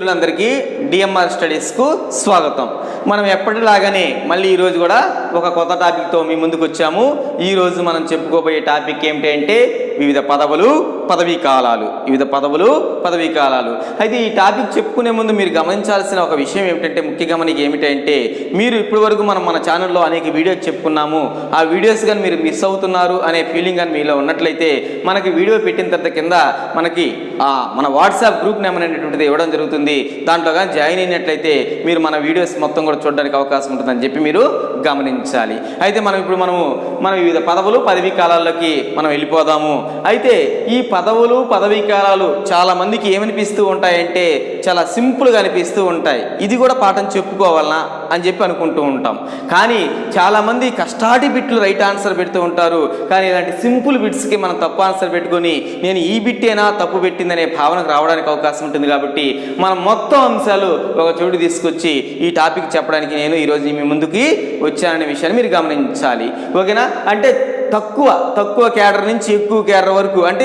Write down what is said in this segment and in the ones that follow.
మిత్రులందరికీ డిఎంఆర్ స్టడీస్కు స్వాగతం. మనం ఎప్పటిలాగానే మళ్ళీ ఈరోజు కూడా ఒక కొత్త టాపిక్తో మీ ముందుకు వచ్చాము ఈరోజు మనం చెప్పుకోబోయే టాపిక్ ఏమిటంటే వివిధ పదవులు పదవీ కాలాలు వివిధ పదవులు పదవీ కాలాలు. అయితే ఈ టాపిక్ చెప్పుకునే ముందు మీరు గమనించాల్సిన ఒక విషయం ఏమిటంటే ముఖ్య గమనిక ఏమిటంటే మీరు ఇప్పటి వరకు మనం మన ఛానల్లో అనేక వీడియోస్ చెప్పుకున్నాము. ఆ వీడియోస్ కానీ మీరు మిస్ అవుతున్నారు అనే ఫీలింగ్ కానీ మీలో ఉన్నట్లయితే మనకి వీడియో పెట్టిన తర్వాత కింద మనకి ఆ, మన వాట్సాప్ గ్రూప్ నెంబర్ అనేటువంటిది ఇవ్వడం జరుగుతుంది. దాంట్లో కానీ జాయిన్ అయినట్లయితే మీరు మన వీడియోస్ మొత్తం కూడా చూడడానికి అవకాశం ఉంటుందని చెప్పి మీరు గమనించాలి. అయితే మనం ఇప్పుడు మనము మన వివిధ పదవులు పదవీ కాలాల్లోకి మనం వెళ్ళిపోదాము. అయితే ఈ పదవులు పదవీ కాలాలు చాలామందికి ఏమనిపిస్తూ ఉంటాయంటే చాలా సింపుల్గా అనిపిస్తూ ఉంటాయి. ఇది కూడా పాఠం చెప్పుకోవాలనా అని చెప్పి అనుకుంటూ ఉంటాం. కానీ చాలామంది కష్టాటి బిట్లు రైట్ ఆన్సర్ పెడుతూ ఉంటారు. కానీ ఇలాంటి సింపుల్ బిట్స్కి మనం తప్పు ఆన్సర్ పెట్టుకొని నేను ఈ బిట్టేనా తప్పు పెట్టిందనే భావనకు రావడానికి అవకాశం ఉంటుంది కాబట్టి మనం మొత్తం అంశాలు ఒక చోటు తీసుకొచ్చి ఈ టాపిక్ చెప్పడానికి నేను ఈరోజు మీ ముందుకి వచ్చాననే విషయాన్ని మీరు గమనించాలి. ఓకేనా? అంటే తక్కువ తక్కువ కేడర్ నుంచి ఎక్కువ కేడర్ వరకు అంటే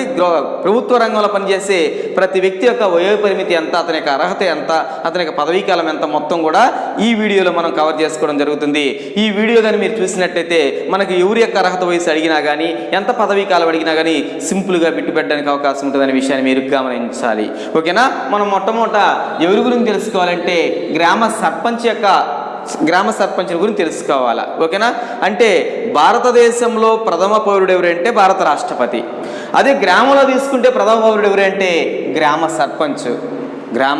ప్రభుత్వ రంగంలో పనిచేసే ప్రతి వ్యక్తి యొక్క వయో పరిమితి ఎంత అతని యొక్క అర్హత ఎంత అతని యొక్క పదవీకాలం ఎంత మొత్తం కూడా ఈ వీడియోలో మనం కవర్ చేసుకోవడం జరుగుతుంది. ఈ వీడియో కానీ మీరు చూసినట్టయితే మనకి ఎవరి యొక్క అర్హత వయసు అడిగినా కానీ ఎంత పదవీ కాలం అడిగినా కానీ సింపుల్గా బిట్టు పెట్టడానికి అవకాశం ఉంటుందనే విషయాన్ని మీరు గమనించాలి. ఓకేనా? మనం మొట్టమొదట ఎవరి గురించి తెలుసుకోవాలంటే గ్రామ సర్పంచ్ యొక్క గ్రామ సర్పంచుల గురించి తెలుసుకోవాలా? ఓకేనా? అంటే భారతదేశంలో ప్రథమ పౌరుడు ఎవరంటే భారత రాష్ట్రపతి. అదే గ్రామంలో తీసుకుంటే ప్రథమ పౌరుడు ఎవరంటే గ్రామ సర్పంచ్. గ్రామ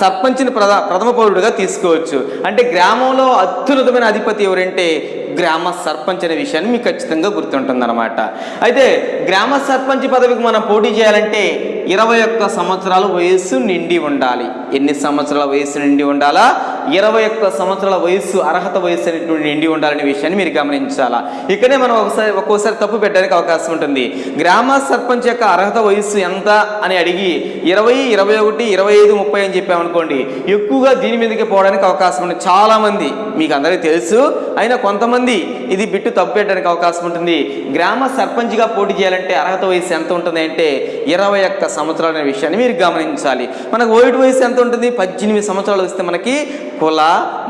సర్పంచ్ని ప్రధ ప్రథమ పౌరుడిగా తీసుకోవచ్చు. అంటే గ్రామంలో అత్యున్నతమైన అధిపతి ఎవరంటే గ్రామ సర్పంచ్ అనే విషయాన్ని మీకు ఖచ్చితంగా గుర్తుంటుందన్నమాట. అయితే గ్రామ సర్పంచ్ పదవికి మనం పోటీ చేయాలంటే ఇరవై ఒక్క సంవత్సరాల వయస్సు నిండి ఉండాలి. ఎన్ని సంవత్సరాల వయస్సు నిండి ఉండాలా? ఇరవై ఒక్క సంవత్సరాల వయస్సు అర్హత వయస్సు అనేటువంటి నిండి ఉండాలనే విషయాన్ని మీరు గమనించాలా? ఇక్కడే మనం ఒకసారి ఒక్కోసారి తప్పు పెట్టడానికి అవకాశం ఉంటుంది. గ్రామ సర్పంచ్ యొక్క అర్హత వయస్సు ఎంత అని అడిగి ఇరవై ఇరవై ఒకటి ఇరవై ఐదు ముప్పై అని చెప్పామనుకోండి ఎక్కువగా దీని మీదకి పోవడానికి అవకాశం ఉంది చాలా మంది మీకు అందరికీ తెలుసు అయినా కొంతమంది ఇది బిట్టు తప్పు పెట్టడానికి అవకాశం ఉంటుంది. గ్రామ సర్పంచ్గా పోటీ చేయాలంటే అర్హత వయసు ఎంత ఉంటుంది అంటే ఇరవై ఒక్క సంవత్సరాలు అనే విషయాన్ని మీరు గమనించాలి. మనకు ఓటు వయసు ఎంత ఉంటుంది? పద్దెనిమిది సంవత్సరాలు వస్తే మనకి కుల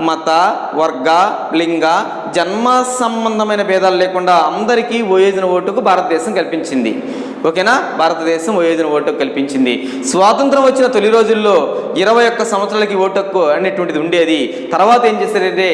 మత వర్గ లింగ జన్మ సంబంధమైన భేదాలు లేకుండా అందరికీ వయోజన ఓటుకు భారతదేశం కల్పించింది. ఓకేనా? భారతదేశం వయోజన ఓటు కల్పించింది. స్వాతంత్రం వచ్చిన తొలి రోజుల్లో ఇరవై ఒక్క సంవత్సరాలకి ఓటు హక్కు అనేటువంటిది ఉండేది. తర్వాత ఏం చేశారంటే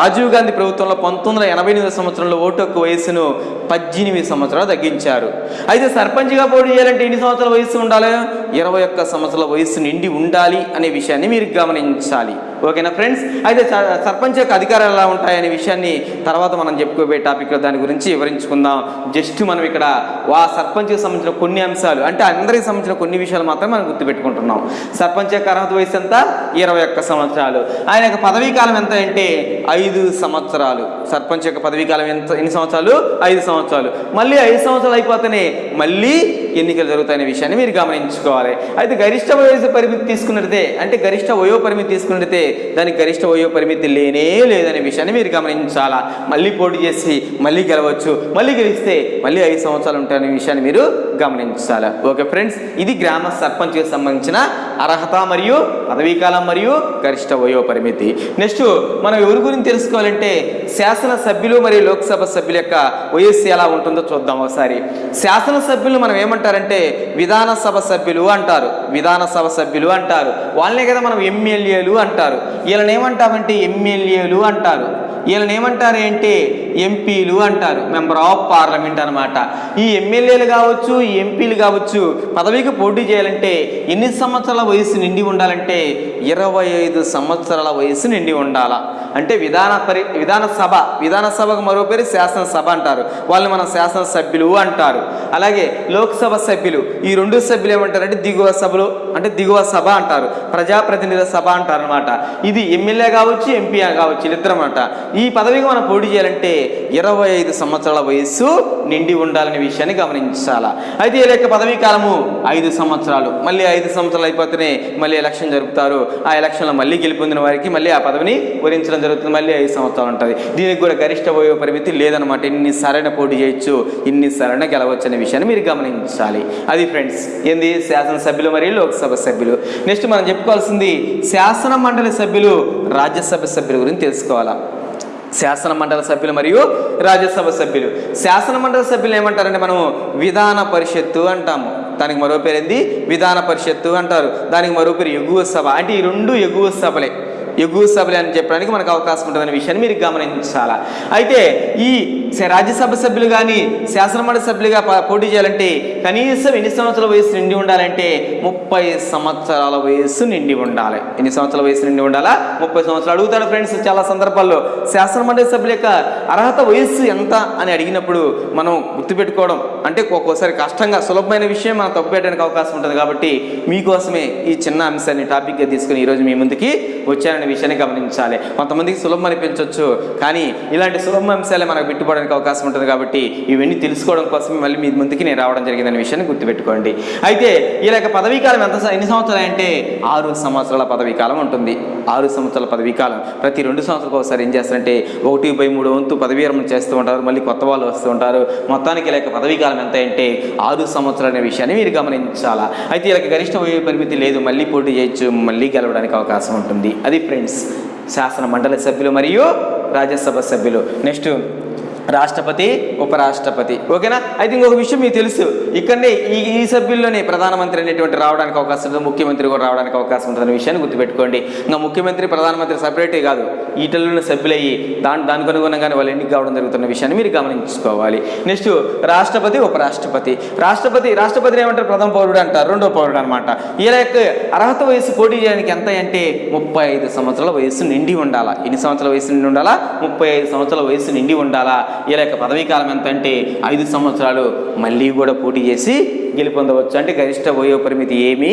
రాజీవ్ గాంధీ ప్రభుత్వంలో పంతొమ్మిది వందల ఎనభై ఎనిమిది సంవత్సరంలో ఓటు హక్కు వయసును పద్దెనిమిది సంవత్సరాలు తగ్గించారు. అయితే సర్పంచ్గా పోటీ చేయాలంటే ఎన్ని సంవత్సరాల వయసు ఉండాలి? ఇరవై ఒక్క సంవత్సరాల వయసు నిండి ఉండాలి అనే విషయాన్ని మీరు గమనించాలి. ఓకేనా ఫ్రెండ్స్? అయితే స- సర్పంచ్ యొక్క అధికారాలు ఎలా ఉంటాయనే విషయాన్ని తర్వాత మనం చెప్పుకోబోయే టాపిక్లో దాని గురించి వివరించుకుందాం. జస్ట్ మనం ఇక్కడ వా సర్పంచ్కి సంబంధించిన కొన్ని అంశాలు అంటే అందరికి సంబంధించిన కొన్ని విషయాలు మాత్రమే మనం గుర్తుపెట్టుకుంటున్నాం. సర్పంచ్ యొక్క అర్హత వయసు ఎంత? ఇరవై ఒక్క సంవత్సరాలు. ఆయన యొక్క పదవీ కాలం ఎంత అంటే ఐదు సంవత్సరాలు. సర్పంచ్ యొక్క పదవీ కాలం ఎంత ఎన్ని సంవత్సరాలు? ఐదు సంవత్సరాలు. మళ్ళీ ఐదు సంవత్సరాలు అయిపోతేనే మళ్ళీ ఎన్నికలు జరుగుతాయనే విషయాన్ని మీరు గమనించుకోవాలి. అయితే గరిష్ట వయసు పరిమితి తీసుకున్నట్టే అంటే గరిష్ట వయో పరిమితి తీసుకున్నట్టే దానికి గరిష్ట వయో పరిమితి లేనే లేదనే విషయాన్ని మీరు గమనించాలా? మళ్ళీ పోటీ చేసి మళ్ళీ గెలవచ్చు మళ్ళీ గెలిస్తే మళ్ళీ ఐదు సంవత్సరాలు ఉంటాయనే విషయాన్ని మీరు గమనించాలి? ఓకే ఫ్రెండ్స్ ఇది గ్రామ సర్పంచ్కి సంబంధించిన అర్హత మరియు పదవీకాలం మరియు గరిష్ట వయో పరిమితి. నెక్స్ట్ మనం ఎవరి గురించి తెలుసుకోవాలంటే శాసన సభ్యులు మరియు లోక్సభ సభ్యుల యొక్క వయస్సు ఎలా ఉంటుందో చూద్దాం ఒకసారి. శాసన సభ్యులు మనం ఏమంటారంటే విధానసభ సభ్యులు అంటారు. విధానసభ సభ్యులు అంటారు. వాళ్ళనే కదా మనం ఎమ్మెల్యేలు అంటారు. వీళ్ళని ఏమంటామంటే ఎమ్మెల్యేలు అంటారు. వీళ్ళని ఏమంటారు ఏంటి? ఎంపీలు అంటారు మెంబర్ ఆఫ్ పార్లమెంట్ అనమాట ఈ ఎమ్మెల్యేలు కావచ్చు ఈ ఎంపీలు కావచ్చు పదవికి పోటీ చేయాలంటే ఎన్ని సంవత్సరాల వయసు నిండి ఉండాలంటే ఇరవై ఐదు సంవత్సరాల వయసు నిండి ఉండాలా. అంటే విధాన పరి విధానసభ విధానసభకు మరో పేరు శాసనసభ అంటారు. వాళ్ళని మనం శాసనసభ్యులు అంటారు. అలాగే లోక్సభ సభ్యులు ఈ రెండు సభ్యులు ఏమంటారంటే దిగువ సభలు అంటే దిగువ సభ అంటారు. ప్రజాప్రతినిధుల సభ అంటారు అనమాట ఇది ఎమ్మెల్యే కావచ్చు ఎంపీ కావచ్చు వీళ్ళిద్దరు అనమాట ఈ పదవికి మనం పోటీ చేయాలంటే ఇరవై ఐదు సంవత్సరాల వయస్సు నిండి ఉండాలనే విషయాన్ని గమనించాలా? అయితే వీళ్ళ యొక్క పదవీ కాలము ఐదు సంవత్సరాలు. మళ్ళీ ఐదు సంవత్సరాలు అయిపోతేనే మళ్ళీ ఎలక్షన్ జరుపుతారు. ఆ ఎలక్షన్లో మళ్ళీ గెలుపొందిన వారికి మళ్ళీ ఆ పదవిని వరించడం జరుగుతుంది. మళ్ళీ ఐదు సంవత్సరాలు ఉంటుంది. దీనికి కూడా గరిష్ట వయో పరిమితి లేదనమాట ఇన్ని సరైన పోటీ చేయొచ్చు ఇన్ని సరైన గెలవచ్చు అనే విషయాన్ని మీరు గమనించాలి. అది ఫ్రెండ్స్ ఏంది? శాసనసభ్యులు మరియు లోక్సభ సభ్యులు. నెక్స్ట్ మనం చెప్పుకోవాల్సింది శాసన మండలి సభ్యులు రాజ్యసభ సభ్యుల గురించి తెలుసుకోవాలా? శాసన మండలి సభ్యులు మరియు రాజ్యసభ సభ్యులు. శాసన మండలి సభ్యులు ఏమంటారంటే మనము విధాన పరిషత్తు అంటాము. దానికి మరో పేరు ఏంది విధాన పరిషత్తు అంటారు. దానికి మరో పేరు ఎగువ సభ. అంటే ఈ రెండు ఎగువ సభలే. ఎగువ సభలే అని చెప్పడానికి మనకు అవకాశం ఉంటుందనే విషయాన్ని మీరు గమనించాలా? అయితే ఈ రాజ్యసభ సభ్యులు కానీ శాసనమండలి సభ్యులుగా పోటీ చేయాలంటే కనీసం ఎన్ని సంవత్సరాల వయసు నిండి ఉండాలంటే ముప్పై సంవత్సరాల వయసు నిండి ఉండాలి. ఎన్ని సంవత్సరాల వయసు నిండి ఉండాలా? ముప్పై సంవత్సరాలు అడుగుతాడు ఫ్రెండ్స్ చాలా సందర్భాల్లో. శాసనమండలి సభ్యుల యొక్క అర్హత వయస్సు ఎంత అని అడిగినప్పుడు మనం గుర్తుపెట్టుకోవడం అంటే ఒక్కోసారి కష్టంగా సులభమైన విషయం మనం తప్పు పెట్టడానికి అవకాశం ఉంటుంది కాబట్టి మీకోసమే ఈ చిన్న అంశాన్ని టాపిక్గా తీసుకుని ఈరోజు మీ ముందుకి వచ్చారని విషయాన్ని గమనించాలి. కొంతమందికి సులభం అనిపించవచ్చు కానీ ఇలాంటి సులభ అంశాలే మనకు పెట్టుకోవడానికి అవకాశం ఉంటుంది కాబట్టి ఇవన్నీ తెలుసుకోవడం కోసమే మళ్ళీ మీ ముందుకి నేను రావడం జరిగిందనే విషయాన్ని గుర్తుపెట్టుకోండి. అయితే ఈ యొక్క పదవీ కాలం ఎంత ఎన్ని సంవత్సరాలు అంటే ఆరు సంవత్సరాల పదవీ కాలం ఉంటుంది. ఆరు సంవత్సరాల పదవీ కాలం ప్రతి రెండు సంవత్సరాలకు ఒకసారి ఏం చేస్తారంటే ఒకటి బై మూడు వంతు పదవీ విరమణ చేస్తూ ఉంటారు మళ్ళీ కొత్త వాళ్ళు వస్తూ ఉంటారు. మొత్తానికి లేక పదవీ కాలం ఎంత అంటే ఆరు సంవత్సరాలు అనే విషయాన్ని మీరు గమనించాలా? అయితే ఇలా గరిష్ట వయో పరిమితి లేదు మళ్ళీ పోటీ చేయొచ్చు మళ్ళీ గెలవడానికి అవకాశం ఉంటుంది. అది ఫ్రెండ్స్ శాసన మండలి సభ్యులు మరియు రాజ్యసభ సభ్యులు. నెక్స్ట్ రాష్ట్రపతి ఉపరాష్ట్రపతి. ఓకేనా అయితే ఇంకొక విషయం మీకు తెలుసు. ఇక్కడనే ఈ ఈ సభ్యుల్లోనే ప్రధానమంత్రి అనేటువంటి రావడానికి అవకాశం ఉంటుంది ముఖ్యమంత్రి కూడా రావడానికి అవకాశం ఉంటుంది విషయాన్ని గుర్తుపెట్టుకోండి. ఇంకా ముఖ్యమంత్రి ప్రధానమంత్రి సపరేటే కాదు ఈటల్లోనే సభ్యులయ్యి దాని దానికి అనుగుణంగానే వాళ్ళు ఎన్నిక కావడం జరుగుతున్న విషయాన్ని మీరు గమనించుకోవాలి. నెక్స్ట్ రాష్ట్రపతి ఉపరాష్ట్రపతి. రాష్ట్రపతి రాష్ట్రపతిని ఏమంటారు? ప్రథమ పౌరుడు అంటారు రెండో పౌరుడు అనమాట ఈయన యొక్క అర్హత వయసు పోటీ చేయడానికి ఎంత అంటే ముప్పై ఐదు సంవత్సరాల వయసు నిండి ఉండాలా? ఎన్ని సంవత్సరాల వయసు నిండి ఉండాలా? ముప్పై ఐదు సంవత్సరాల వయసు నిండి ఉండాలా? ఈయన యొక్క పదవీ కాలం ఎంత అంటే ఐదు సంవత్సరాలు మళ్ళీ కూడా పోటీ చేసి గెలుపొందవచ్చు అంటే గరిష్ట వయో పరిమితి ఏమీ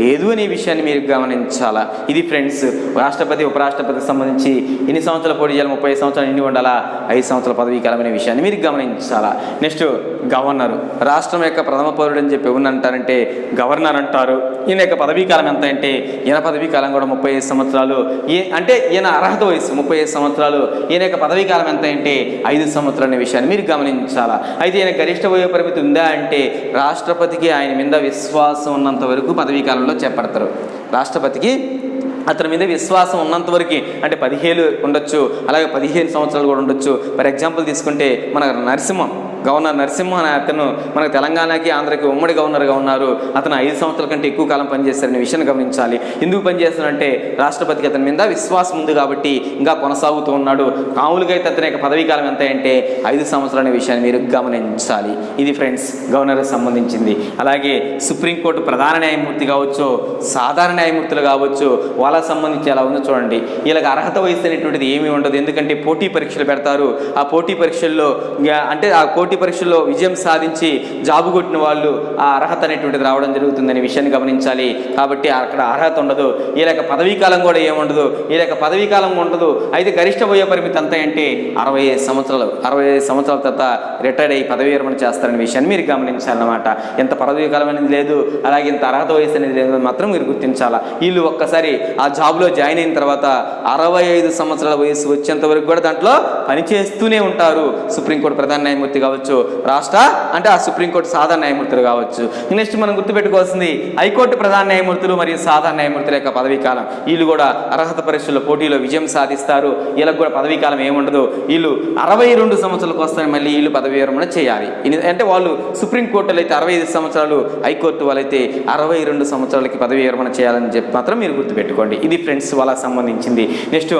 లేదు అనే విషయాన్ని మీరు గమనించాలా? ఇది ఫ్రెండ్స్ రాష్ట్రపతి ఉపరాష్ట్రపతికి సంబంధించి ఎన్ని సంవత్సరాలు పోటీ చేయాలి? ముప్పై సంవత్సరాలు ఎన్ని ఉండాలా? ఐదు సంవత్సరాల పదవీ కాలం అనే విషయాన్ని మీరు గమనించాలా? Next governor. రాష్ట్రం యొక్క ప్రథమ పౌరుడు అని చెప్పి ఎవరిని అంటారంటే గవర్నర్ అంటారు. ఈయన యొక్క పదవీ కాలం ఎంత అంటే ఈయన పదవీ కాలం కూడా ముప్పై ఐదు సంవత్సరాలు. ఏ అంటే ఈయన అర్హత వయసు ముప్పై ఐదు సంవత్సరాలు. ఈయన యొక్క పదవీ కాలం ఎంత అంటే ఐదు సంవత్సరాలు అనే విషయాన్ని మీరు గమనించాలా? అయితే ఈయన గరిష్ట వయో పరిమితి ఉందా అంటే రాష్ట్ర రాష్ట్రపతికి ఆయన మీద విశ్వాసం ఉన్నంత వరకు పదవీ కాలంలో చేపడతారు. రాష్ట్రపతికి అతని మీద విశ్వాసం ఉన్నంత వరకు అంటే పదిహేను ఉండొచ్చు అలాగే పదిహేను సంవత్సరాలు కూడా ఉండొచ్చు. ఫర్ ఎగ్జాంపుల్ తీసుకుంటే మన నరసింహం గవర్నర్ నరసింహ అనే అతను మన తెలంగాణకి ఆంధ్రకి ఉమ్మడి గవర్నర్గా ఉన్నారు. అతను ఐదు సంవత్సరాల కంటే ఎక్కువ కాలం పనిచేశారనే విషయాన్ని గమనించాలి. ఎందుకు పనిచేస్తారంటే రాష్ట్రపతికి అతని మీద విశ్వాసం ఉంది కాబట్టి ఇంకా కొనసాగుతూ ఉన్నాడు. మామూలుగా అయితే అతని యొక్క పదవీ కాలం ఎంత అంటే ఐదు సంవత్సరాలు అనే విషయాన్ని మీరు గమనించాలి. ఇది ఫ్రెండ్స్ గవర్నర్కి సంబంధించింది. అలాగే సుప్రీంకోర్టు ప్రధాన న్యాయమూర్తి కావచ్చు సాధారణ న్యాయమూర్తులు కావచ్చు వాళ్ళకి సంబంధించి ఎలా ఉందో చూడండి. వీళ్ళకి అర్హత వయసు అనేటువంటిది ఏమీ ఉండదు. ఎందుకంటే పోటీ పరీక్షలు పెడతారు. ఆ పోటీ పరీక్షల్లో అంటే ఆ పోటీ పరీక్షల్లో విజయం సాధించి జాబు కొట్టిన వాళ్ళు ఆ అర్హత అనేటువంటిది రావడం జరుగుతుందనే విషయాన్ని గమనించాలి. కాబట్టి అక్కడ అర్హత ఉండదు. ఈ లేక పదవీ కాలం కూడా ఏముండదు? ఈ లేక పదవీ కాలం ఉండదు. అయితే గరిష్ట వయో పరిమితి అంత అంటే అరవై ఐదు సంవత్సరాలు. అరవై ఐదు సంవత్సరాల తర్వాత రిటైర్డ్ అయ్యి పదవీ విరమణ చేస్తారనే విషయాన్ని మీరు గమనించాలన్నమాట. ఎంత పదవీ కాలం అనేది లేదు. అలాగే ఇంత అర్హత వయసు అనేది లేదు మాత్రం మీరు గుర్తించాలా? వీళ్ళు ఒక్కసారి ఆ జాబ్లో జాయిన్ అయిన తర్వాత అరవై ఐదు సంవత్సరాల వయసు వచ్చేంత వరకు కూడా దాంట్లో పనిచేస్తూనే ఉంటారు. సుప్రీంకోర్టు ప్రధాన న్యాయమూర్తి కావచ్చు రాష్ట్ర అంటే ఆ సుప్రీంకోర్టు సాధారణ న్యాయమూర్తులు కావచ్చు. నెక్స్ట్ మనం గుర్తుపెట్టుకోవాల్సింది హైకోర్టు ప్రధాన న్యాయమూర్తులు మరియు సాధారణ న్యాయమూర్తుల యొక్క పదవీ కాలం వీళ్ళు కూడా అర్హత పరీక్షల్లో పోటీలో విజయం సాధిస్తారు. వీళ్ళకి కూడా పదవీ కాలం ఏముండదు. వీళ్ళు అరవై రెండు సంవత్సరాలకు వస్తారని మళ్ళీ వీళ్ళు పదవీ విరమణ చేయాలి. అంటే వాళ్ళు సుప్రీంకోర్టులో అయితే అరవై ఐదు సంవత్సరాలు హైకోర్టు వాళ్ళైతే అరవై రెండు సంవత్సరాలకి పదవీ విరమణ చేయాలని చెప్పి మాత్రం మీరు గుర్తుపెట్టుకోండి. ఇది ఫ్రెండ్స్ వాళ్ళకి సంబంధించింది. Next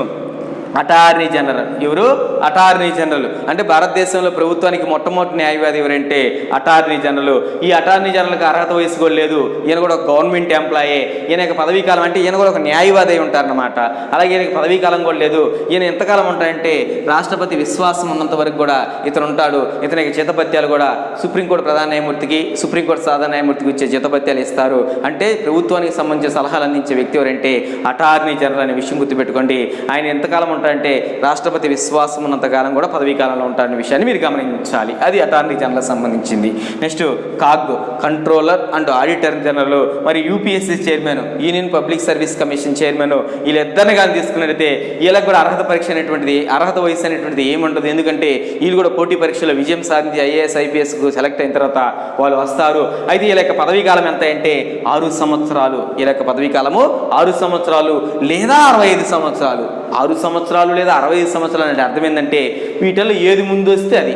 attorney general. ఎవరు? Attorney general. అంటే భారతదేశంలో ప్రభుత్వానికి మొట్టమొదటి న్యాయవాది ఎవరంటే అటార్నీ జనరల్. ఈ అటార్నీ జనరల్కి అర్హత వయసు కూడా లేదు. ఈయన కూడా ఒక గవర్నమెంట్ ఎంప్లాయే. ఈయన యొక్క పదవీ కాలం అంటే ఈయన కూడా ఒక న్యాయవాది అయి ఉంటారన్నమాట. అలాగే ఈయనకి పదవీ కాలం కూడా లేదు. ఈయన ఎంతకాలం ఉంటాడంటే రాష్ట్రపతి విశ్వాసం ఉన్నంత వరకు కూడా ఇతను ఉంటాడు. ఇతనికి జీతపత్యాలు కూడా సుప్రీంకోర్టు ప్రధాన న్యాయమూర్తికి సుప్రీంకోర్టు సాధారణ న్యాయమూర్తికి ఇచ్చే జీతపత్యాలు ఇస్తారు. అంటే ప్రభుత్వానికి సంబంధించిన సలహాలు అందించే వ్యక్తి ఎవరంటే అటార్నీ జనరల్ అనే విషయం గుర్తుపెట్టుకోండి. ఆయన ఎంతకాలం ఉంటారంటే రాష్ట్రపతి విశ్వాసం ఉన్నంతకాలం కూడా పదవీ కాలంలో ఉంటారనే విషయాన్ని మీరు గమనించాలి. అది అటార్నీ జనరల్ సంబంధించింది. Next CAG controller and auditor general మరి UPSC chairman union public service commission chairman వీళ్ళిద్దరిని కానీ తీసుకున్నట్టయితే వీళ్ళకి కూడా అర్హత పరీక్ష అనేటువంటిది అర్హత వయసు అనేటువంటిది ఏముండదు. ఎందుకంటే వీళ్ళు కూడా పోటీ పరీక్షలో విజయం సాధించి ఐఏఎస్ ఐపీఎస్కు సెలెక్ట్ అయిన తర్వాత వాళ్ళు వస్తారు. అయితే వీళ్ళ యొక్క పదవీ కాలం ఎంత అంటే ఆరు సంవత్సరాలు. వీళ్ళ యొక్క పదవీ కాలము ఆరు సంవత్సరాలు లేదా అరవై ఐదు సంవత్సరాలు. ఆరు సంవత్సరాలు సంవత్సరాలు లేదా అరవై ఐదు సంవత్సరాలు అంటే అర్థం ఏంటంటే వీటిల్లో ఏది ముందు వస్తే అది.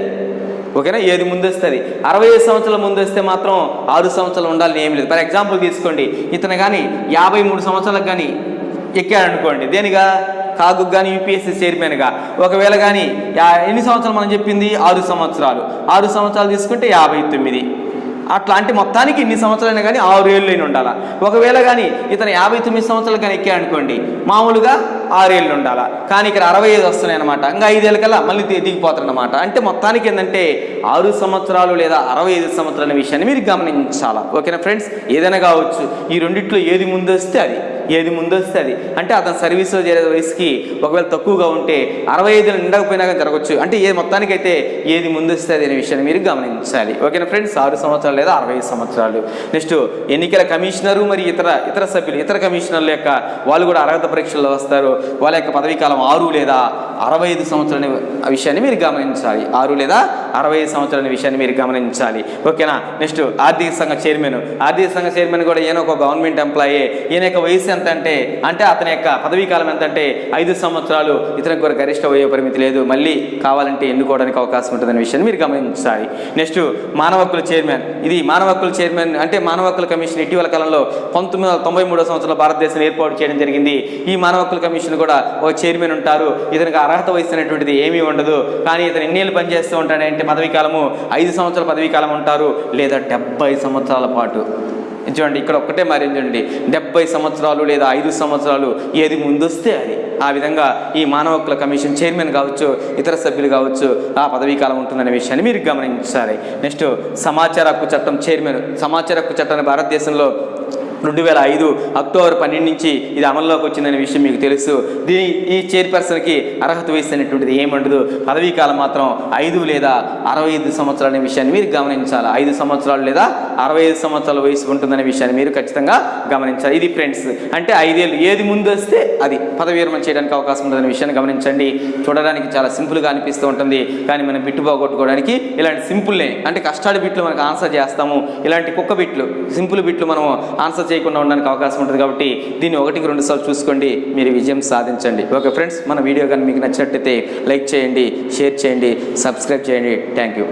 ఓకేనా? ఏది ముందు వస్తుంది అరవై ఐదు సంవత్సరాల ముందు వస్తే మాత్రం ఆరు సంవత్సరాలు ఉండాలని ఏం లేదు. ఫర్ ఎగ్జాంపుల్ తీసుకోండి. ఇతను కానీ యాభై మూడు సంవత్సరాలకు కానీ ఎక్కాడనుకోండి. దేనిగా? కాగు కానీ యూపీఎస్సీ చైర్మన్గా. ఒకవేళ కానీ ఎన్ని సంవత్సరాలు మనం చెప్పింది? ఆరు సంవత్సరాలు. ఆరు సంవత్సరాలు తీసుకుంటే యాభై తొమ్మిది. అట్లాంటి మొత్తానికి ఇన్ని సంవత్సరాలైనా కానీ ఆరు ఏళ్ళు అయిన ఉండాలా? ఒకవేళ కానీ ఇతను యాభై తొమ్మిది సంవత్సరాలు కానీ ఎక్కా అనుకోండి మామూలుగా ఆరేళ్ళు ఉండాలా? కానీ ఇక్కడ అరవై ఐదు వస్తున్నాయి అనమాట ఇంకా ఐదేళ్ళ కల్లా మళ్ళీ దిగిపోతారనమాట దిగిపోతారన్నమాట అంటే మొత్తానికి ఏంటంటే ఆరు సంవత్సరాలు లేదా అరవై ఐదు సంవత్సరాల విషయాన్ని మీరు గమనించాలా? ఓకేనా ఫ్రెండ్స్? ఏదైనా కావచ్చు. ఈ రెండిట్లో ఏది ముందు వస్తే అది. ఏది ముందు వస్తే అది అంటే అతను సర్వీస్లో చేరే వయసుకి ఒకవేళ తక్కువగా ఉంటే అరవై ఐదు నిండకపోయినా కానీ జరగచ్చు. అంటే ఏ మొత్తానికైతే ఏది ముందు వస్తే అది అనే విషయాన్ని మీరు గమనించాలి. ఓకేనా ఫ్రెండ్స్? ఆరు సంవత్సరాలు లేదా అరవై ఐదు సంవత్సరాలు. నెక్స్ట్ ఎన్నికల కమిషనరు మరి ఇతర ఇతర సభ్యులు ఇతర కమిషనర్ల యొక్క వాళ్ళు కూడా అర్హత పరీక్షల్లో వస్తారు. వాళ్ళ యొక్క పదవీ కాలం ఆరు లేదా అరవై ఐదు సంవత్సరాల విషయాన్ని మీరు గమనించాలి. ఆరు లేదా అరవై ఐదు సంవత్సరాల విషయాన్ని మీరు గమనించాలి. ఓకేనా? నెక్స్ట్ ఆర్థిక సంఘ చైర్మన్. ఆర్థిక సంఘ చైర్మన్ కూడా ఈయన ఒక గవర్నమెంట్ ఎంప్లాయీ. ఈయన యొక్క వయసు ఎంత అంటే అంటే అతని యొక్క పదవీ కాలం ఎంత అంటే ఐదు సంవత్సరాలు ఇతనికి కూడా గరిష్ట వయో పరిమితి లేదు. మళ్ళీ కావాలంటే ఎన్నుకోవడానికి అవకాశం ఉంటుందనే విషయాన్ని మీరు గమనించాలి. నెక్స్ట్ మానవ హక్కుల చైర్మన్. ఇది మానవ హక్కుల చైర్మన్ అంటే మానవ హక్కుల కమిషన్ ఇటీవల కాలంలో పంతొమ్మిది వందల తొంభై మూడో సంవత్సరంలో భారతదేశం ఏర్పాటు చేయడం జరిగింది. ఈ మానవ హక్కుల కమిషన్ కూడా ఒక చైర్మన్ ఉంటారు. ఇతనికి అర్హత వయసు అనేటువంటిది ఏమీ ఉండదు. కానీ ఇతను ఎన్నేళ్ళు పనిచేస్తూ ఉంటాడంటే పదవీ కాలము ఐదు సంవత్సరాల పదవీ కాలం ఉంటారు. లేదా డెబ్బై సంవత్సరాల పాటు. చూడండి ఇక్కడ ఒక్కటే మరి డెబ్బై సంవత్సరాలు లేదా ఐదు సంవత్సరాలు ఏది ముందొస్తే అది. ఆ విధంగా ఈ మానవ హక్కుల కమిషన్ చైర్మన్ కావచ్చు ఇతర సభ్యులు కావచ్చు ఆ పదవీ కాలం ఉంటుందనే విషయాన్ని మీరు గమనించాలి. నెక్స్ట్ సమాచార హక్కు చట్టం చైర్మన్ సమాచార హక్కు చట్టాన్ని భారతదేశంలో రెండు వేల ఐదు అక్టోబర్ పన్నెండు నుంచి ఇది అమల్లోకి వచ్చిందనే విషయం మీకు తెలుసు. దీని ఈ చైర్పర్సన్కి అర్హత వయసు అనేటువంటిది ఏముండదు? పదవీ కాలం మాత్రం ఐదు లేదా అరవై ఐదు సంవత్సరాలు అనే విషయాన్ని మీరు గమనించాలి. ఐదు సంవత్సరాలు లేదా అరవై ఐదు సంవత్సరాల వయసు ఉంటుందనే విషయాన్ని మీరు ఖచ్చితంగా గమనించాలి. ఇది ఫ్రెండ్స్ అంటే ఐదేళ్ళు ఏది ముందు వస్తే అది పదవి విరమణ చేయడానికి అవకాశం ఉంటుందనే విషయాన్ని గమనించండి. చూడడానికి చాలా సింపుల్గా అనిపిస్తూ ఉంటుంది. కానీ మనం బిట్టు పోగొట్టుకోవడానికి ఇలాంటి సింపుల్నే అంటే కష్టాడి బిట్లు మనకు ఆన్సర్ చేస్తాము. ఇలాంటి కుక్క బిట్లు సింపుల్ బిట్లు మనం ఆన్సర్ చేయకుండా ఉండడానికి అవకాశం ఉంటుంది కాబట్టి దీన్ని ఒకటికి రెండు సార్లు చూసుకోండి మీరు విజయం సాధించండి. ఓకే ఫ్రెండ్స్ మన వీడియో కానీ మీకు నచ్చినట్టయితే లైక్ చేయండి షేర్ చేయండి సబ్స్క్రైబ్ చేయండి. Thank you.